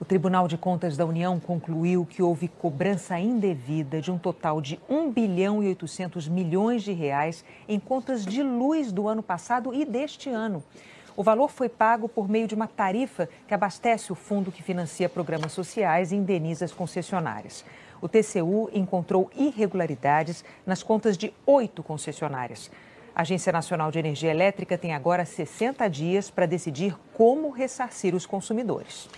O Tribunal de Contas da União concluiu que houve cobrança indevida de um total de 1 bilhão e 800 milhões de reais em contas de luz do ano passado e deste ano. O valor foi pago por meio de uma tarifa que abastece o fundo que financia programas sociais e indeniza as concessionárias. O TCU encontrou irregularidades nas contas de oito concessionárias. A Agência Nacional de Energia Elétrica tem agora 60 dias para decidir como ressarcir os consumidores.